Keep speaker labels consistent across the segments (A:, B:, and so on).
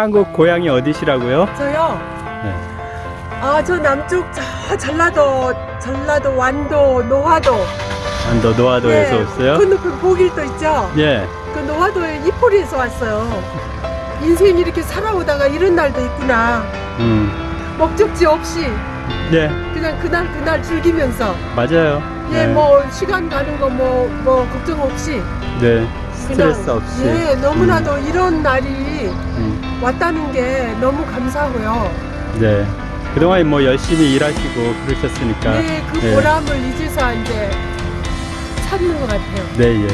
A: 한국 고향이 어디시라고요?
B: 저요.
A: 네.
B: 아, 저 남쪽 저 전라도, 전라도 완도, 노화도.
A: 안도 노화도에서
B: 예,
A: 왔어요?
B: 건너편 보길도 있죠.
A: 예.
B: 그 노화도에 이포리에서 왔어요. 인생 이렇게 살아오다가 이런 날도 있구나.
A: 음.
B: 목적지 없이
A: 네,
B: 그냥 그날 그날 즐기면서
A: 맞아요.
B: 예,
A: 네.
B: 뭐 시간 가는 거 뭐뭐 걱정 없이
A: 네. 스트레스 없이.
B: 예, 너무나도 이런 날이
A: 음.
B: 왔다는 게 너무 감사하고요.
A: 네. 그동안 뭐 열심히 일하시고 그러셨으니까.
B: 예, 그
A: 네.
B: 보람을 이제서 이제 찾는 것 같아요.
A: 네, 예.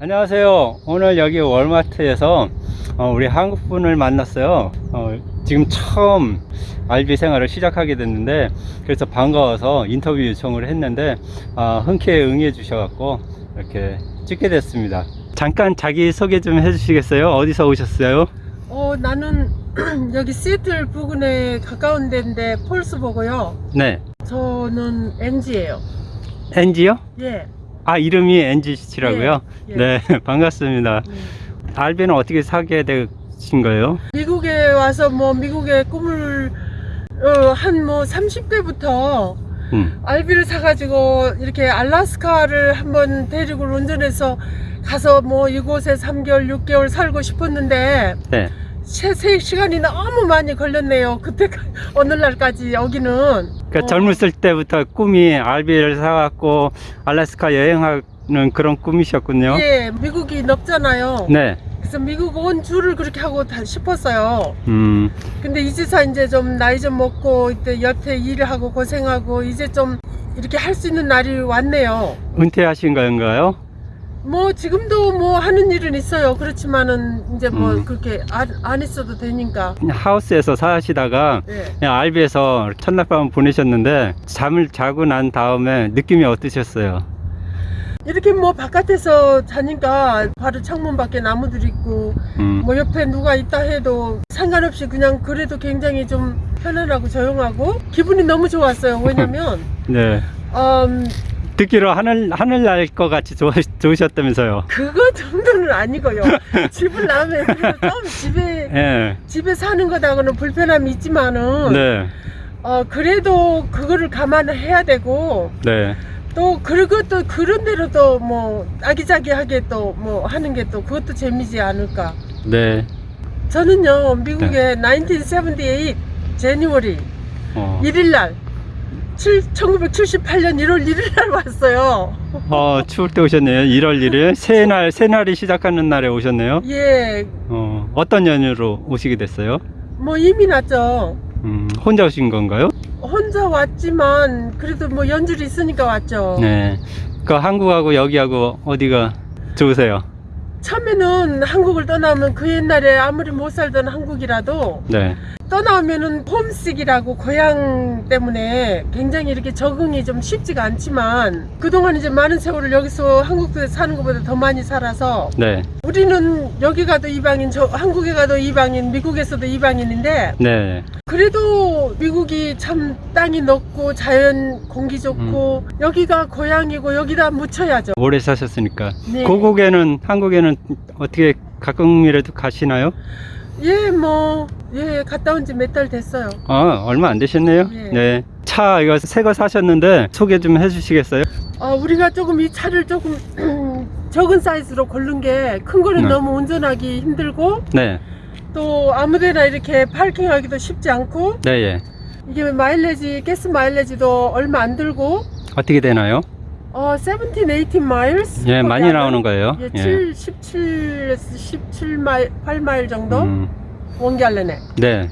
A: 안녕하세요. 오늘 여기 월마트에서 어, 우리 한국 분을 만났어요. 어, 지금 처음 알비 생활을 시작하게 됐는데 그래서 반가워서 인터뷰 요청을 했는데 아, 흔쾌히 응해 주셔갖고 이렇게 찍게 됐습니다. 잠깐 자기 소개 좀 해주시겠어요? 어디서 오셨어요?
B: 어, 나는 여기 시애틀 부근에 가까운 데인데 폴스보고요.
A: 네,
B: 저는 NG예요.
A: 엔지요?
B: 예.
A: 아 이름이 엔지씨라고요?
B: 예.
A: 네 반갑습니다
B: 음.
A: 알비는 어떻게 사게 되신 거예요?
B: 미국에 와서 뭐 미국의 꿈을 어, 한뭐 30대부터
A: 음.
B: 알비를 사가지고 이렇게 알라스카를 한번 대륙을 운전해서 가서 뭐 이곳에 3개월, 6개월 살고 싶었는데
A: 네.
B: 채색 시간이 너무 많이 걸렸네요. 그때 오늘날까지 여기는
A: 그러니까
B: 어,
A: 젊었을 때부터 꿈이 알비를 사갖고 알래스카 여행하는 그런 꿈이셨군요
B: 예, 미국이 넓잖아요.
A: 네
B: 그래서 미국 온 줄을 그렇게 하고 다 싶었어요.
A: 음,
B: 근데 이제서 이제 좀 나이 좀 먹고 이때 여태 일을 하고 고생하고 이제 좀 이렇게 할 수 있는 날이 왔네요.
A: 은퇴하신 건가요?
B: 뭐 지금도 뭐 하는 일은 있어요. 그렇지만은 이제 뭐
A: 음.
B: 그렇게 안, 안 있어도 되니까.
A: 하우스에서 사시다가
B: 예.
A: 그냥 알비에서 첫날 밤 보내셨는데 잠을 자고 난 다음에 느낌이 어떠셨어요?
B: 이렇게 뭐 바깥에서 자니까 바로 창문 밖에 나무들 있고
A: 음,
B: 뭐 옆에 누가 있다 해도 상관없이 그냥 그래도 굉장히 좀 편안하고 조용하고 기분이 너무 좋았어요. 왜냐면
A: 네
B: 음,
A: 듣기로 하늘 하늘 날 것 같이 좋, 좋으셨다면서요?
B: 그거 정도는 아니고요. 집을 나면 좀 집에
A: 예,
B: 집에 사는 것하고는 불편함이 있지만은
A: 네,
B: 어 그래도 그거를 감안해야 되고
A: 네.
B: 또 그리고 또 그런 대로 또 뭐 아기자기하게 또 뭐 하는 게 또 그것도 재미지 않을까.
A: 네.
B: 저는요 미국에 1978 제니워리
A: 어,
B: 1일 날 1978년 1월 1일 날 왔어요.
A: 어, 추울 때 오셨네요. 1월 1일. 새날, 새날이 시작하는 날에 오셨네요.
B: 예,
A: 어, 어떤 연유로 오시게 됐어요?
B: 뭐 이미 났죠.
A: 음, 혼자 오신 건가요?
B: 혼자 왔지만 그래도 뭐 연줄이 있으니까 왔죠.
A: 네. 그 한국하고 여기하고 어디가 좋으세요?
B: 처음에는 한국을 떠나면 그 옛날에 아무리 못 살던 한국이라도
A: 네.
B: 떠나면은 홈식이라고 고향 때문에 굉장히 이렇게 적응이 좀 쉽지가 않지만 그동안 이제 많은 세월을 여기서 한국에 사는 것보다 더 많이 살아서
A: 네.
B: 우리는 여기 가도 이방인, 저 한국에 가도 이방인, 미국에서도 이방인인데
A: 네.
B: 그래도 미국이 참 땅이 넓고 자연 공기 좋고 여기가 고향이고 여기다 묻혀야죠.
A: 오래 사셨으니까.
B: 네.
A: 고국에는, 한국에는 어떻게 가끔이라도 가시나요?
B: 예, 뭐, 예, 갔다 온 지 몇 달 됐어요.
A: 아, 얼마 안 되셨네요.
B: 예.
A: 네. 차 이거 새 거 사셨는데 소개 좀 해주시겠어요?
B: 어, 우리가 조금 이 차를 조금 적은 사이즈로 고른 게 큰 거는
A: 네.
B: 너무 운전하기 힘들고
A: 네.
B: 또 아무데나 이렇게 파킹하기도 쉽지 않고
A: 네, 예.
B: 이게 마일리지, 가스 마일리지도 얼마 안 들고
A: 어떻게 되나요?
B: 어, 17, 18 miles?
A: 예, 많이 나오는 거예요.
B: 예, 7, 17, 17마일, 8마일 정도?
A: 음,
B: one gallon에.
A: 네.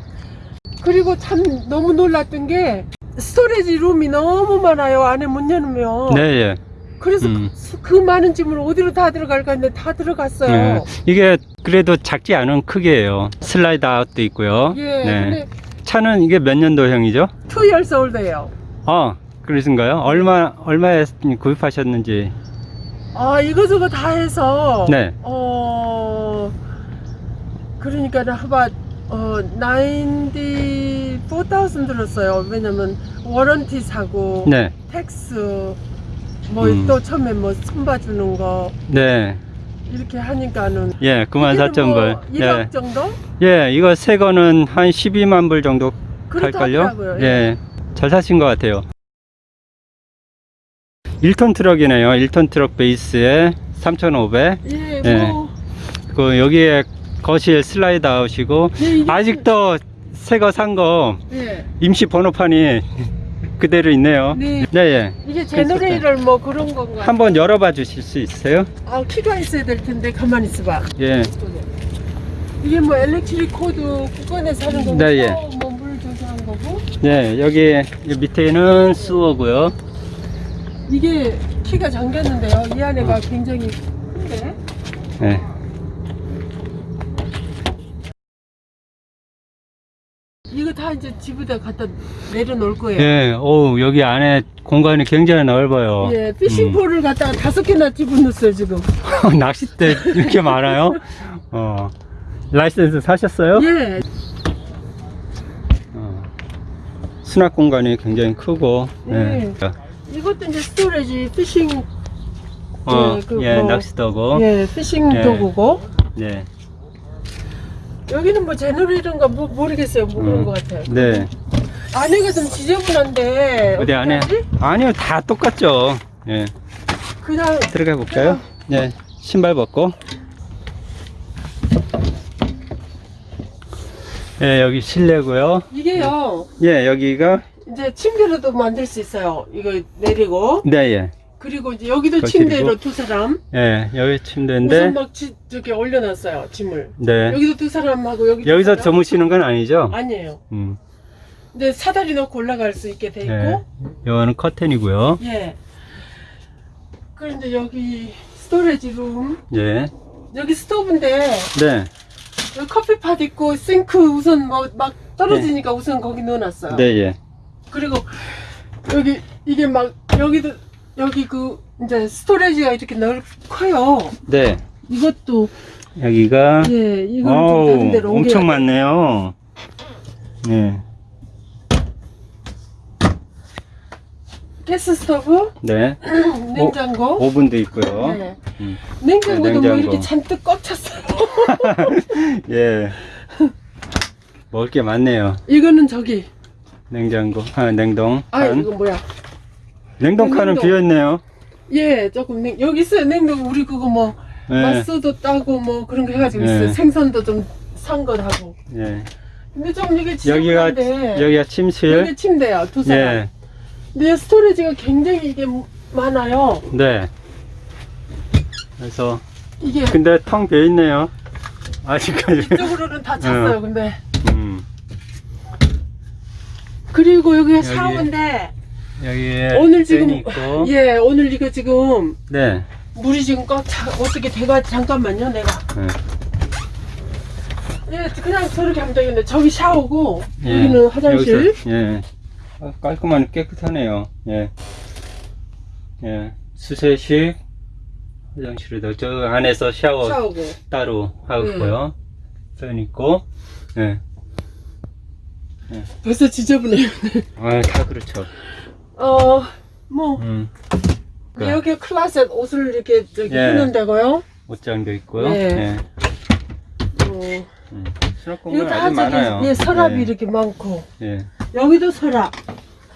B: 그리고 참 너무 놀랐던 게 storage room이 너무 많아요. 안에 문 열면.
A: 네, 예.
B: 그래서
A: 음.
B: 그, 그 많은 짐을 어디로 다 들어갈까 했는데 다 들어갔어요.
A: 네. 이게 그래도 작지 않은 크기예요. slide out도 있고요.
B: 예,
A: 네. 차는 이게 몇 년도형이죠?
B: 2 years old예요.
A: 어, 그러신가요? 얼마 얼마에 구입하셨는지.
B: 아, 이거저거 다 해서
A: 네.
B: 어 그러니까 나 about 어, 94,000 들었어요. 왜냐면 warranty 사고
A: 네.
B: tax 뭐
A: 음.
B: 또 처음에 뭐 손봐주는 거
A: 네.
B: 이렇게 하니까는
A: 예, 9만 4천 불.
B: 1억
A: 예.
B: 정도?
A: 예, 이거 새 거는 한 12만 불 정도 할걸요?
B: 하더라고요.
A: 예. 잘 사신 것 같아요. 1톤 트럭이네요. 1톤 트럭 베이스에 3,500.
B: 예,
A: 예.
B: 뭐
A: 그 여기에 거실 slide out이고
B: 예, 이게-
A: 아직도 새 거 산거
B: 예.
A: 임시 번호판이 그대로 있네요.
B: 네.
A: 네, 예.
B: 이게 generator 뭐 그런 건가?
A: 한번 열어봐 주실 수 있어요?
B: 아 키가 있어야 될 텐데 가만히 있어봐.
A: 예.
B: 이게 뭐 electric cord 국건에서 하는 거고,
A: 네, 예.
B: 뭐물 조절한 거고.
A: 네, 여기 이 밑에는 sewer고요.
B: 이게 키가 잠겼는데요. 이 안에가
A: 어.
B: 굉장히 큰데.
A: 네.
B: 이거 다 이제 집에다 갖다 내려놓을 거예요.
A: 예, 오, 여기 안에 공간이 굉장히 넓어요.
B: 예, fishing pole을 갖다가 다섯 개나 집어넣었어요 지금.
A: 음. 낚싯대 이렇게 많아요? 어. 라이센스 사셨어요?
B: 예,
A: 어. 수납 공간이 굉장히 크고.
B: 예. 이것도 이제 storage fishing
A: 어,
B: 그
A: 예,
B: 뭐-
A: 낚시도구.
B: 예 fishing
A: 예.
B: 도구고
A: 네.
B: 여기는 뭐 generator인가 뭐 모르겠어요 뭐 그런
A: 음.
B: 것 같아요.
A: 네.
B: 안에가 좀 지저분한데
A: 어디 안에?
B: 어떡하지?
A: 아니요, 다 똑같죠. 예.
B: 그냥
A: 들어가 볼까요? 네. 신발 벗고. 예, 여기 실내고요.
B: 이게요
A: 예, 여기가
B: 이제 침대로도 만들 수 있어요. 이거 내리고
A: 네, 예.
B: 그리고 이제 여기도
A: 거실이고.
B: 침대로 두 사람
A: 예, 여기 침대인데
B: 우선 막 지, 저기 올려놨어요 짐을.
A: 네.
B: 여기도 두 사람하고 여기
A: 여기서 주무시는 건 아니죠?
B: 아니에요.
A: 음.
B: 근데 사다리 넣고 올라갈 수 있게 돼 있고
A: 네. 이거는 커튼이고요.
B: 예. 그런데 여기 스토레지 룸
A: 예.
B: 여기 스토브인데
A: 네.
B: 여기 커피팟 있고 싱크 우선 뭐 막 떨어지니까 우선 거기 넣어놨어요.
A: 네, 예.
B: 그리고 여기 이게 막 여기도 여기 그 이제 스토레지가 이렇게 넓 커요.
A: 네.
B: 이것도
A: 여기가
B: 예 이건 좀
A: 어우,
B: 다른 데로 옮겨야
A: 엄청
B: 돼.
A: 많네요. 예.
B: 가스 스토브,
A: 네.
B: 냉장고.
A: 오 븐도 있고요.
B: 네.
A: 음.
B: 냉장고도
A: 네,
B: 뭐
A: 냉장고.
B: 이렇게 잔뜩 꽉 찼어요.
A: 예. 먹을 게 많네요.
B: 이거는 저기
A: 냉장고, 아, 냉동
B: 아
A: 칸.
B: 이거 뭐야?
A: 냉동 칸은
B: 냉동.
A: 비어 있네요.
B: 예 조금 냉, 여기 있어요 냉동 우리 그거 뭐
A: 예.
B: 맛소도 따고 뭐 그런 거 해가지고
A: 네.
B: 있어요. 생선도 좀산것 하고.
A: 예.
B: 근데 좀 이게
A: 여기가
B: 지저분한데
A: 여기가 침실.
B: 여기 침대야 두 사람.
A: 예.
B: 근데 스토리지가 굉장히 이게 많아요.
A: 네. 그래서
B: 이게
A: 근데 텅 비어 있네요. 아직까지.
B: 이쪽으로는 다 찼어요. 근데
A: 음.
B: 그리고 여기가
A: 여기.
B: 샤워인데
A: 여기에
B: 오늘 지금
A: 있고.
B: 예 오늘 이거 지금
A: 네.
B: 물이 지금 꽉 차, 어떻게 돼가 잠깐만요 내가
A: 네.
B: 예 그냥 저렇게 하면 되겠네 저기 샤워고
A: 예.
B: 여기는 화장실
A: 여기서, 예. 아, 깔끔하니 깨끗하네요. 예. 예. 수세식 화장실에도 저 안에서 샤워
B: 샤워고
A: 따로 하고요. 팬 있고. 예.
B: 벌써 지저분해요
A: 아, 다 그렇죠.
B: 어 뭐
A: 음. 그
B: 여기 클라셋 옷을 이렇게 저기
A: 예.
B: 입는 데고요
A: 옷장도 있고요.
B: 네.
A: 예.
B: 어,
A: 음. 수납
B: 이거
A: 공간
B: 다
A: 아주 많아요.
B: 예 서랍이
A: 예.
B: 이렇게 많고
A: 예.
B: 여기도 서랍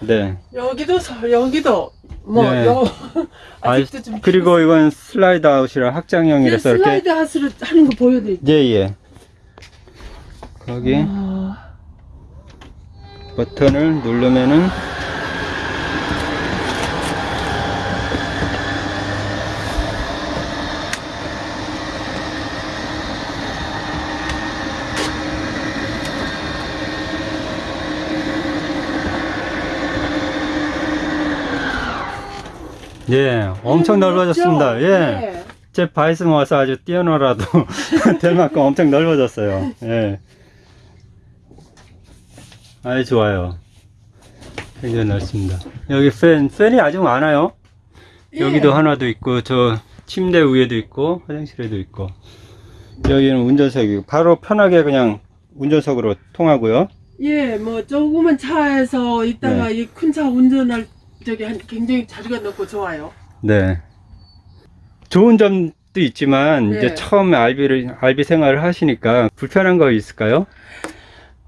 A: 네.
B: 여기도 서 여기도 뭐
A: 예.
B: 여,
A: 아,
B: 아직도 좀
A: 그리고 이건 슬라이드 아웃이라 확장형이라서
B: 예,
A: 이렇게
B: 슬라이드 하스를 하는 거 보여드릴게요.
A: 예, 예. 거기
B: 아,
A: 버튼을 누르면은 예, 엄청 넓어졌습니다.
B: 넓죠?
A: 예. 제 바이슨 와서 아주 뛰어놀아도 될 만큼 엄청 넓어졌어요. 예. 아주 좋아요. 굉장히 넓습니다. 여기 팬, 팬이 아주 많아요.
B: 예.
A: 여기도 하나도 있고, 저 침대 위에도 있고, 화장실에도 있고. 여기는 운전석이고, 바로 편하게 그냥 운전석으로 통하고요.
B: 예, 뭐 조그만 차에서 있다가
A: 네.
B: 이큰 차 운전할 적에 한- 굉장히 자리가 넓고 좋아요.
A: 네. 좋은 점도 있지만
B: 네.
A: 이제 처음에 알비를 알비 생활을 하시니까 불편한 거 있을까요?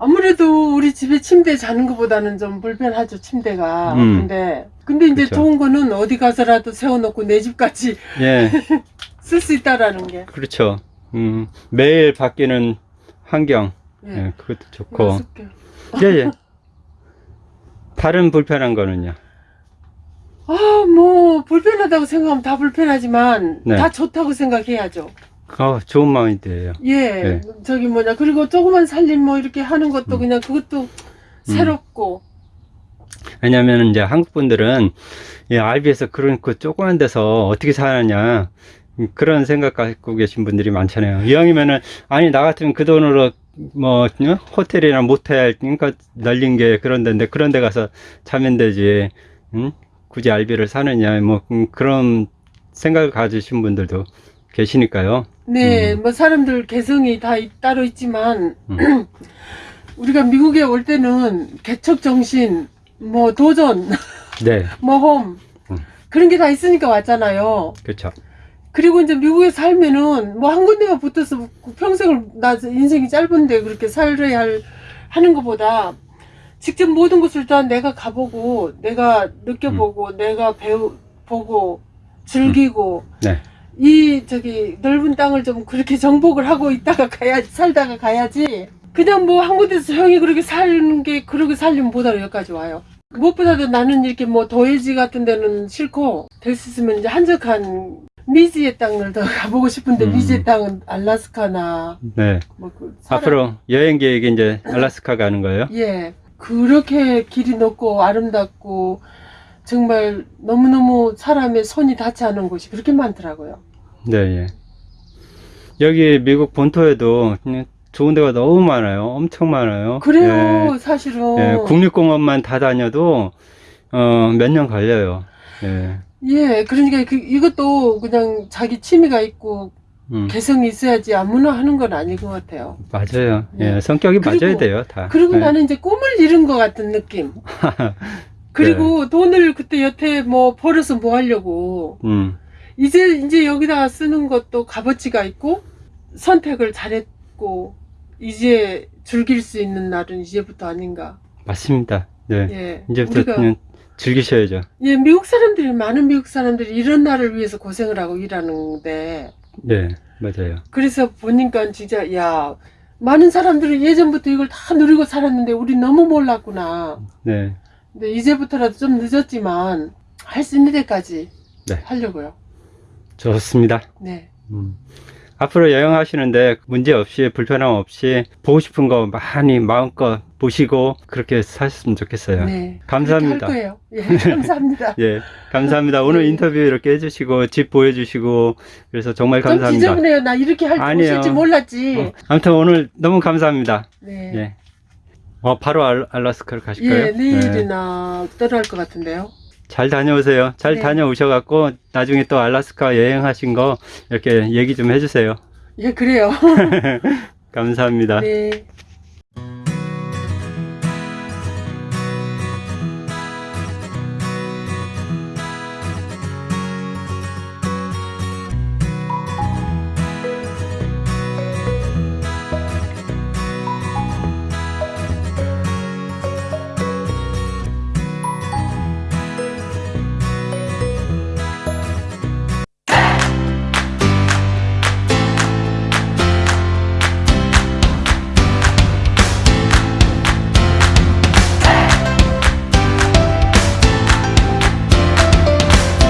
B: 아무래도 우리 집에 침대 자는 것보다는 좀 불편하죠 침대가.
A: 음.
B: 근데 근데 이제
A: 그쵸.
B: 좋은 거는 어디 가서라도 세워놓고 내 집까지
A: 예,
B: 쓸 수 있다라는 게.
A: 그렇죠. 음, 매일 바뀌는 환경,
B: 예.
A: 예, 그것도 좋고.
B: 쓸게요.
A: 예, 예. 다른 불편한 거는요?
B: 아, 뭐 불편하다고 생각하면 다 불편하지만
A: 네.
B: 다 좋다고 생각해야죠.
A: 어, 좋은 마인드예요.
B: 예,
A: 네.
B: 저기 뭐냐 그리고 조그만 살림 뭐 이렇게 하는 것도
A: 음.
B: 그냥 그것도 새롭고.
A: 왜냐면 이제 한국 분들은 이 RB에서 그런 그 조그만 데서 어떻게 사느냐 음, 그런 생각 갖고 계신 분들이 많잖아요. 이왕이면은 아니 나 같으면 그 돈으로 뭐 어? 호텔이나 모텔 그러니까 날린 게 그런 데인데 그런 데 가서 자면 되지. 응? 굳이 RB를 사느냐 뭐 음, 그런 생각을 가지신 분들도 계시니까요.
B: 네,
A: 음.
B: 뭐 사람들 개성이 다 있- 따로 있지만
A: 음.
B: 우리가 미국에 올 때는 개척 정신, 뭐 도전,
A: 네,
B: 모험
A: 음.
B: 그런 게 다 있으니까 왔잖아요.
A: 그렇죠.
B: 그리고 이제 미국에 살면은 뭐 한 군데만 붙어서 평생을 나 인생이 짧은데 그렇게 살아야 할 하는 것보다 직접 모든 것을 다 내가 가보고 내가 느껴보고 내가 배우 보고 즐기고
A: 네,
B: 이 저기 넓은 땅을 좀 그렇게 정복을 하고 있다가 가야 살다가 가야지 그냥 뭐한 군데서 조용히 그렇게 사는 게 그렇게 살려면 못하러 여기까지 와요. 무엇보다도 나는 이렇게 뭐 도해지 같은 데는 싫고 될 수 있으면 이제 한적한 미지의 땅을 더 가보고 싶은데
A: 음.
B: 미지의 땅은 알라스카나
A: 네.
B: 뭐그
A: 앞으로 여행 계획이 이제 알라스카 가는 거예요?
B: 예 그렇게 길이 높고 아름답고 정말 너무너무 사람의 손이 닿지 않은 곳이 그렇게 많더라고요.
A: 네, 예. 여기 미국 본토에도 좋은 데가 너무 많아요. 엄청 많아요.
B: 그래요 사실은
A: 예, 예, 국립공원만 다 다녀도 어, 몇 년 걸려요. 예.
B: 예, 그러니까 그, 이것도 그냥 자기 취미가 있고
A: 음,
B: 개성이 있어야지 아무나 하는 건 아닌 것 같아요.
A: 맞아요.
B: 네.
A: 예, 성격이
B: 그리고-
A: 맞아야 돼요, 다.
B: 그리고
A: 예.
B: 나는 이제 꿈을 이룬 것 같은 느낌. 그리고 돈을 그때 여태 뭐 벌어서 뭐 하려고
A: 음,
B: 이제 이제 여기다가 쓰는 것도 값어치가 있고 선택을 잘했고 이제 즐길 수 있는 날은 이제부터 아닌가.
A: 맞습니다. 네.
B: 예,
A: 이제부터
B: 우리가
A: 그냥 즐기셔야죠.
B: 예 미국 사람들이 많은 미국 사람들이 이런 날을 위해서 고생을 하고 일하는데
A: 네, 맞아요.
B: 그래서 보니까 진짜 야 많은 사람들은 예전부터 이걸 다 누리고 살았는데 우리 너무 몰랐구나.
A: 네,
B: 근데 이제부터라도 좀 늦었지만 할 수 있는 데까지
A: 네.
B: 하려고요.
A: 좋습니다.
B: 네.
A: 음. 앞으로 여행하시는데 문제 없이 불편함 없이 보고 싶은 거 많이 마음껏 보시고 그렇게 사셨으면 좋겠어요.
B: 네.
A: 감사합니다.
B: 그렇게 할 거예요. 예, 감사합니다.
A: 예, 감사합니다. 오늘
B: 네.
A: 인터뷰 이렇게 해주시고 집 보여주시고 그래서 정말
B: 좀
A: 감사합니다.
B: 지저분해요. 나 이렇게 할줄
A: 아니에요.
B: 오실지 몰랐지.
A: 어, 아무튼 오늘 너무 감사합니다.
B: 네.
A: 예. 어, 바로 알, 알라스카를 가실까요?
B: 예,
A: 네.
B: 내일이나 떠날 것 같은데요.
A: 잘 다녀오세요. 잘
B: 네.
A: 다녀오셔갖고 나중에 또 알라스카 여행하신 거 이렇게 얘기 좀 해주세요.
B: 예, 그래요.
A: 감사합니다.
B: 네.